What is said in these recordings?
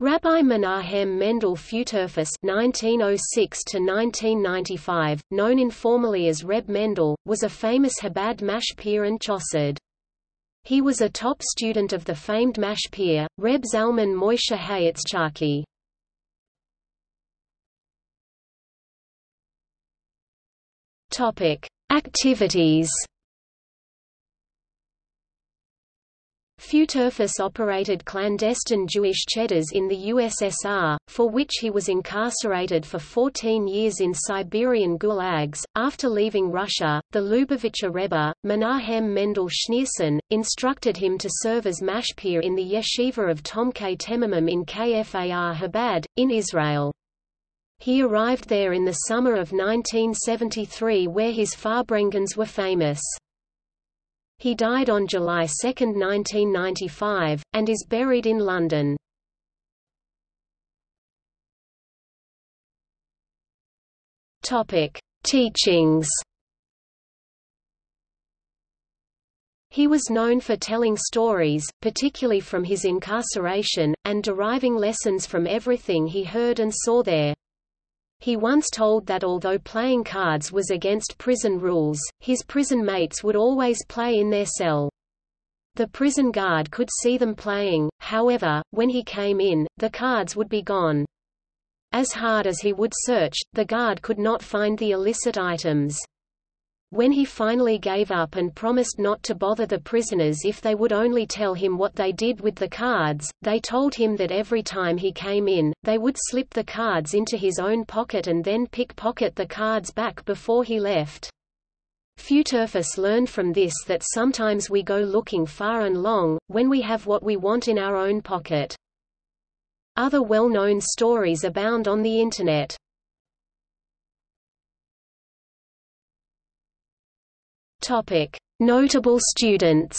Rabbi Menahem Mendel Futerfas (1906–1995), known informally as Reb Mendel, was a famous Chabad mashpia and chassid. He was a top student of the famed mashpia, Reb Zalman Moshe Hayitzchaki. Topic: Activities. Futerfas operated clandestine Jewish cheddars in the USSR, for which he was incarcerated for 14 years in Siberian gulags. After leaving Russia, the Lubavitcher Rebbe, Menahem Mendel Schneerson, instructed him to serve as mashpia in the yeshiva of Tomchei Temimim in Kfar Chabad, in Israel. He arrived there in the summer of 1973 where his Farbrengens were famous. He died on July 2, 1995, and is buried in London. Topic: Teachings. He was known for telling stories, particularly from his incarceration, and deriving lessons from everything he heard and saw there. He once told that although playing cards was against prison rules, his prison mates would always play in their cell. The prison guard could see them playing, however, when he came in, the cards would be gone. As hard as he would search, the guard could not find the illicit items. When he finally gave up and promised not to bother the prisoners if they would only tell him what they did with the cards, they told him that every time he came in, they would slip the cards into his own pocket and then pickpocket the cards back before he left. Futerfas learned from this that sometimes we go looking far and long, when we have what we want in our own pocket. Other well-known stories abound on the Internet. Topic: Notable students.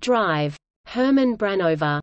Drive. Herman Branover